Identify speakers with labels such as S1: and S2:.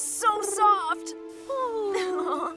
S1: so